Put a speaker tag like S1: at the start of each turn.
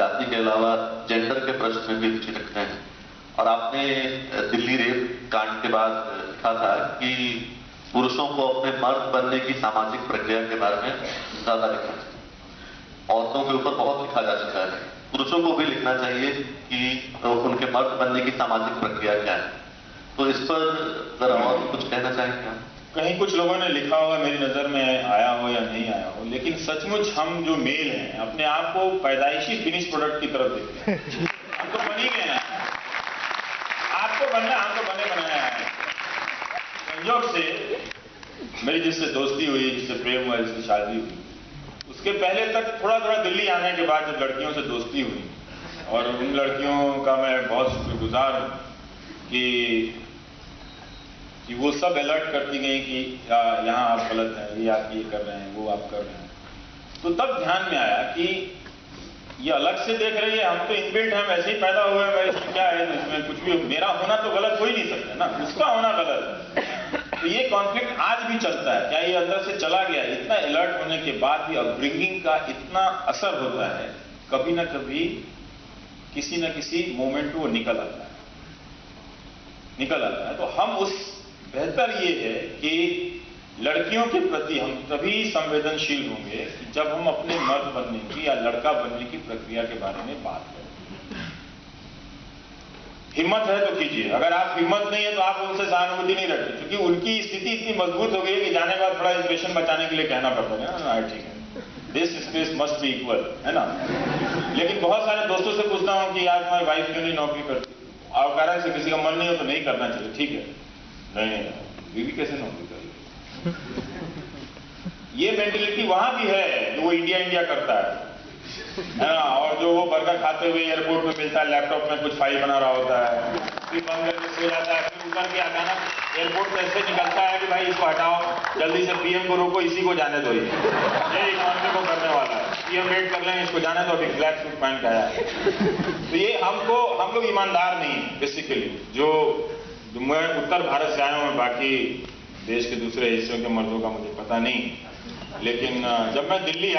S1: जाति के अलावा जेंडर के प्रश्न में भी रुचि रखते हैं। और आपने दिल्ली रेप कांड के बाद लिखा था कि पुरुषों को अपने मर्द बनने की सामाजिक प्रक्रिया के बारे में ज़्यादा लिखना चाहिए औरतों के ऊपर बहुत लिखा जा चुका है। पुरुषों को भी लिखना चाहिए कि उनके मर्द बनने की सामाजिक प्रक्रिया क्या है। तो इस पर जरा और कुछ कहना चाहेंगे आप?
S2: कहीं कुछ लोगों ने लिखा होगा मेरी नज़र में आया हो या नहीं आया हो लेकिन सचमुच हम जो मेल हैं अपने आप को पैदाइशी फिनिश प्रोडक्ट की तरफ़ देखते हैं। हम तो बन ही गए हैं आपको बनना हम तो बने बनाया है। संयोग से मेरी जिससे दोस्ती हुई जिससे प्रेम हुआ जिससे शादी हुई उसके पहले तक थोड़ा थोड़ा दिल्ली आने के बाद जब लड़कियों से दोस्ती हुई और उन लड़कियों का मैं बहुत शुक्रगुजार हूँ कि कि वो सब अलर्ट करती गई कि यहाँ आप गलत हैं, ये आप ये कर रहे हैं, वो आप कर रहे हैं। तो तब ध्यान में आया कि ये अलग से देख रही है, हम तो इनबिल्ट हैं, वैसे ही पैदा हुए हैं इसमें क्या है, इसमें कुछ भी मेरा होना तो गलत हो ही नहीं सकता ना, उसका होना गलत तो ये कॉन्फ्लिक्ट आज भी चलता है, क्या ये अंदर से चला गया इतना अलर्ट होने के बाद भी अपब्रिंगिंग का इतना असर होता है, कभी ना कभी किसी ना किसी मोमेंट वो निकल आता है। निकल आता है। तो हम उस बेहतर ये है कि लड़कियों के प्रति हम तभी संवेदनशील होंगे जब हम अपने मर्द बनने की या लड़का बनने की प्रक्रिया के बारे में बात करें। हिम्मत है तो कीजिए। अगर आप हिम्मत नहीं है तो आप उनसे सहानुभूति नहीं रखते, क्योंकि उनकी स्थिति इतनी मज़बूत हो गई है कि जाने के थोड़ा इंप्रेशन बचाने के लिए कहना पड़ता है ना ठीक है। This space must be equal है ना? लेकिन बहुत सारे दोस्तों से पूछता हूँ कि यार तुम्हारी वाइफ क्यों नहीं नौकरी करती? और कारण से किसी का मन नहीं हो तो नहीं करना चाहिए। ठीक है। नहीं बीवी कैसे नौकरी करेगी ये मेंटेलिटी वहाँ भी है जो वो इंडिया इंडिया करता है। है ना और जो वो बर्गर खाते हुए एयरपोर्ट में मिलता है लैपटॉप में कुछ फ़ाइल बना रहा होता है। फिर बंद करके सो जाता है, फिर उतर के अचानक एयरपोर्ट से ऐसे निकलता है कि भाई, इसको हटाओ, जल्दी से पीएम को रोको, इसी को जाने दो ये। इकोनॉमी को करने वाला है। पीएम वेट कर लेंगे इसको जाने दो, अभी ब्लैक सूट पहन के आया है। तो ये हमको, हम लोग ईमानदार नहीं बेसिकली जो मैं उत्तर भारत से आया हूँ बाकी देश के दूसरे हिस्सों के मर्दों का मुझे पता नहीं। लेकिन जब मैं दिल्ली